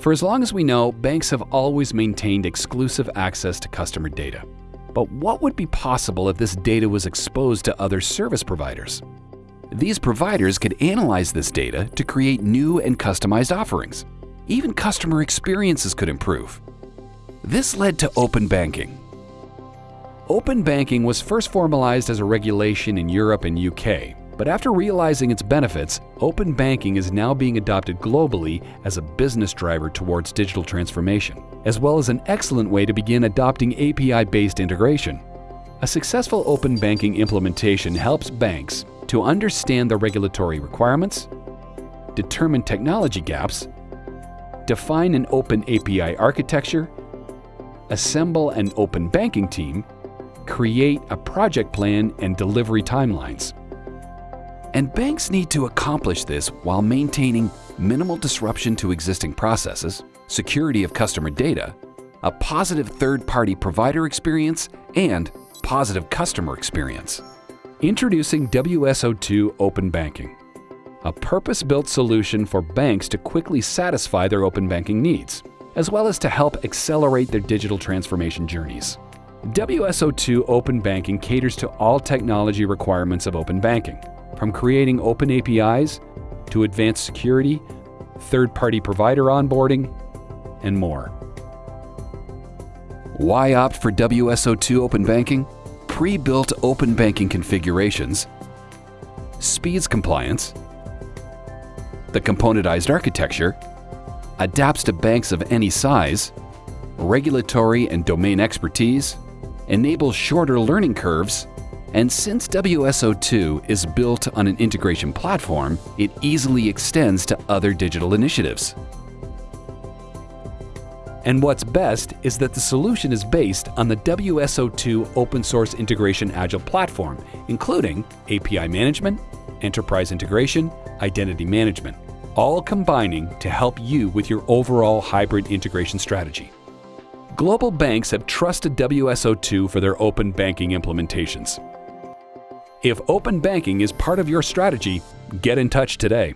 For as long as we know, banks have always maintained exclusive access to customer data. But what would be possible if this data was exposed to other service providers? These providers could analyze this data to create new and customized offerings. Even customer experiences could improve. This led to open banking. Open banking was first formalized as a regulation in Europe and UK, but after realizing its benefits, open banking is now being adopted globally as a business driver towards digital transformation, as well as an excellent way to begin adopting API-based integration. A successful open banking implementation helps banks to understand the regulatory requirements, determine technology gaps, define an open API architecture, assemble an open banking team, create a project plan and delivery timelines. And banks need to accomplish this while maintaining minimal disruption to existing processes, security of customer data, a positive third-party provider experience, and positive customer experience. Introducing WSO2 Open Banking, a purpose-built solution for banks to quickly satisfy their open banking needs, as well as to help accelerate their digital transformation journeys. WSO2 Open Banking caters to all technology requirements of open banking, from creating open APIs to advanced security, third-party provider onboarding, and more. Why opt for WSO2 Open Banking? pre-built open banking configurations, speeds compliance, the componentized architecture, adapts to banks of any size, regulatory and domain expertise, enables shorter learning curves, and since WSO2 is built on an integration platform, it easily extends to other digital initiatives. And what's best is that the solution is based on the WSO2 open source integration agile platform, including API management, enterprise integration, identity management, all combining to help you with your overall hybrid integration strategy. Global banks have trusted WSO2 for their open banking implementations. If open banking is part of your strategy, get in touch today.